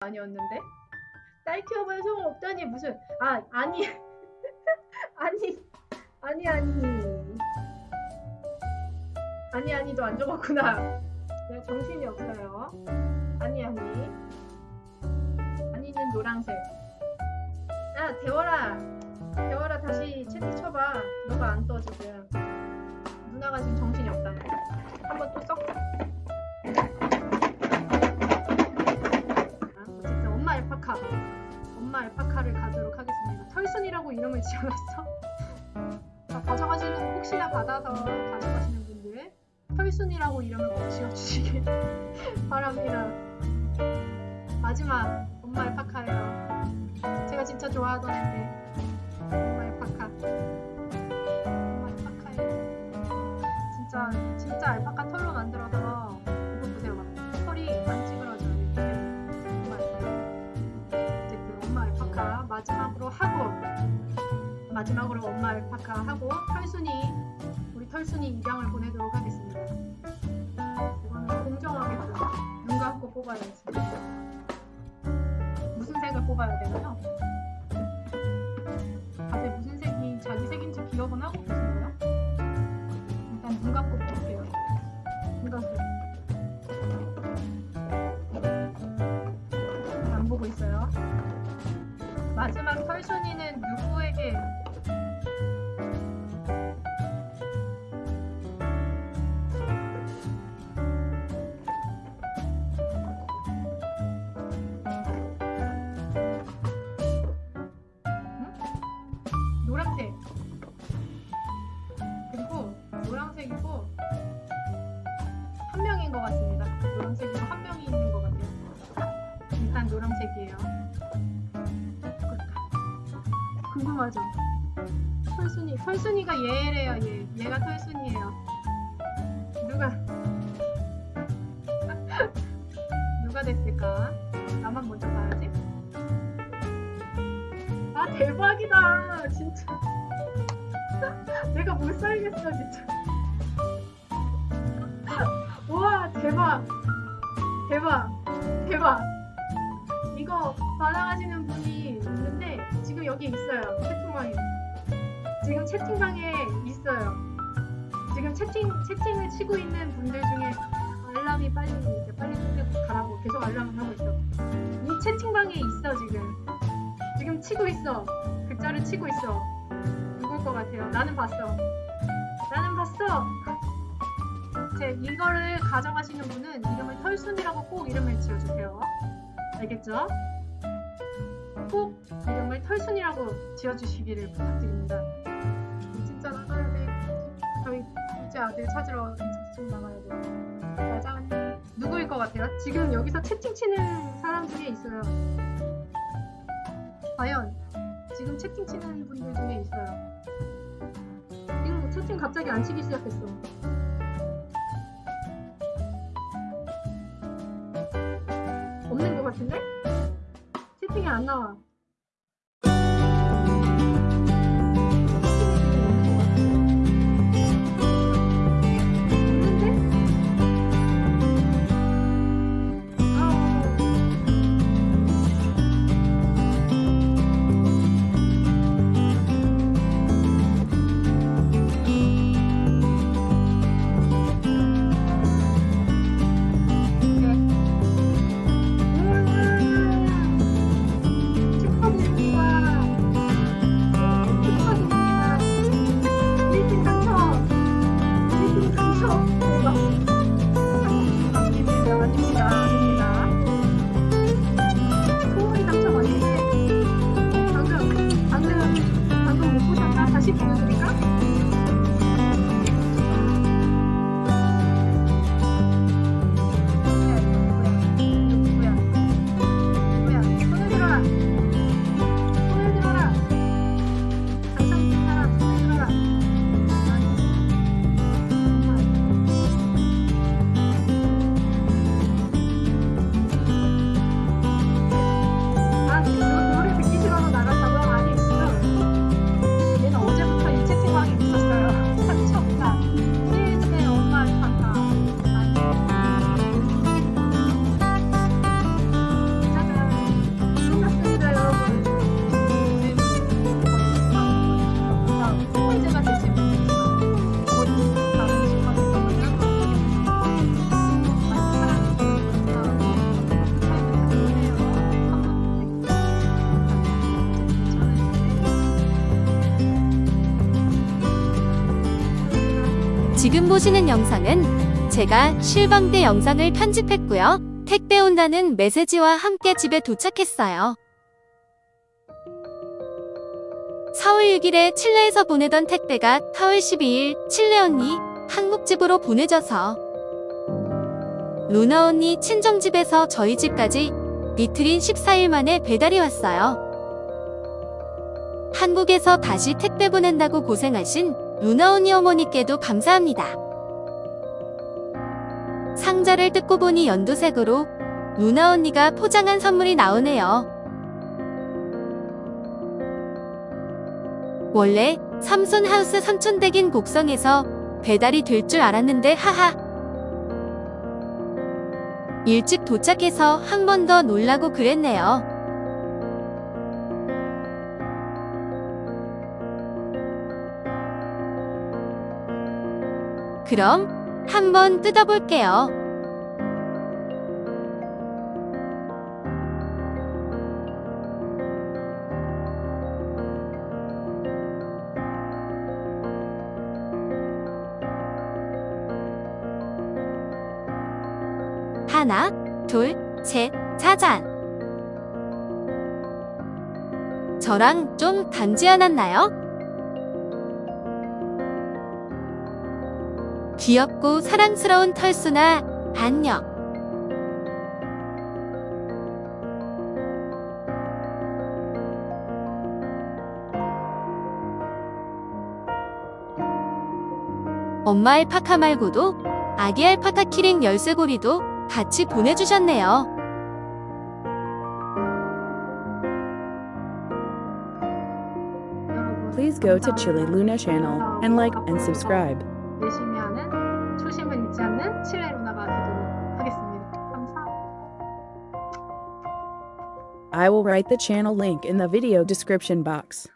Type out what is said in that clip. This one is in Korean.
아니었는데? 딸 키워봐야 소용 없다니 무슨 아 아니. 아니 아니 아니. 아니 아니도 안 적었구나. 내가 정신이 없어요. 아니 아니. 아니는 노란색. 야 대월아. 대월아 다시 채팅 쳐봐. 너가 안 떠 지금. 누나가 지금 정신이 없다 한번 또 썩. 엄마 알파카를 가도록 하겠습니다. 털순이라고 이름을 지어놨어? 자, 가져가시는 혹시나 받아서 가져가시는 분들 털순이라고 이름을 꼭 지어주시길 바랍니다. 마지막 엄마 알파카예요. 제가 진짜 좋아하던 앤데 엄마 알파카 털순이 우리 털순이 입양을 보내도록 하겠습니다. 이거는 공정하게끔 눈 감고 뽑아야지. 무슨 색을 뽑아야 되나요? 다들 무슨 색이 자기 색인지 기억은 하고 노란색 그리고 노란색이고 한 명인 것 같습니다. 노란색이고 한 명이 있는 것 같아요. 일단 노란색이에요. 궁금하죠? 털순이, 털순이가 얘래요, 얘. 얘가 털순이에요. 대박이다. 진짜. 내가 못 살겠어, 진짜. 우와 대박 대박 대박 이거 반항하시는 분이 있는데 지금 여기 있어요 채팅방에 지금 채팅방에 있어요 지금 채팅 채팅을 치고 있는 분들 중에 알람이 빨리 이제 빨리 끄고 가라고 계속 알람을 하고 있어 이 채팅방에 있어 지금 치고 있어 글자를 치고 있어 누굴 것 같아요 나는 봤어 나는 봤어 제 이거를 가져가시는 분은 이름을 털순이라고 꼭 이름을 지어주세요. 알겠죠? 꼭 이름을 털순이라고 지어주시기를 부탁드립니다. 진짜 나가야 돼. 저희 둘째 아들 찾으러 지금 나가야 돼. 가자. 누구일 것 같아요? 지금 여기서 채팅 치는 사람 중에 있어요. 과연 지금 채팅 치는 분들 중에 있어요. 지금 채팅 갑자기 안 치기 시작했어. 없는 것 같은데? 채팅이 안 나와. 보시는 영상은 제가 실방대 영상을 편집했고요. 택배 온다는 메시지와 함께 집에 도착했어요. 4월 6일에 칠레에서 보내던 택배가 4월 12일 칠레 언니 한국집으로 보내져서 루나 언니 친정집에서 저희 집까지 이틀인 14일 만에 배달이 왔어요. 한국에서 다시 택배 보낸다고 고생하신 루나 언니 어머니께도 감사합니다. 상자를 뜯고 보니 연두색으로 루나 언니가 포장한 선물이 나오네요. 원래 삼손 하우스 삼촌댁인 곡성에서 배달이 될 줄 알았는데 하하. 일찍 도착해서 한 번 더 놀라고 그랬네요. 그럼 한번 뜯어볼게요. 하나, 둘, 셋, 짜잔. 저랑 좀 닮지 않았나요? 귀엽고 사랑스러운 털수나 안녕. 엄마 알파카 말고도 아기 알파카 키링 열쇠고리도 같이 보내주셨네요. 여러분 Please go to 감사합니다. Chile Luna channel and like and subscribe. 열심히 하는 초심을 잃지 않는 칠레 루나가 되도록 하겠습니다. 감사합니다. I will write the channel link in the video description box.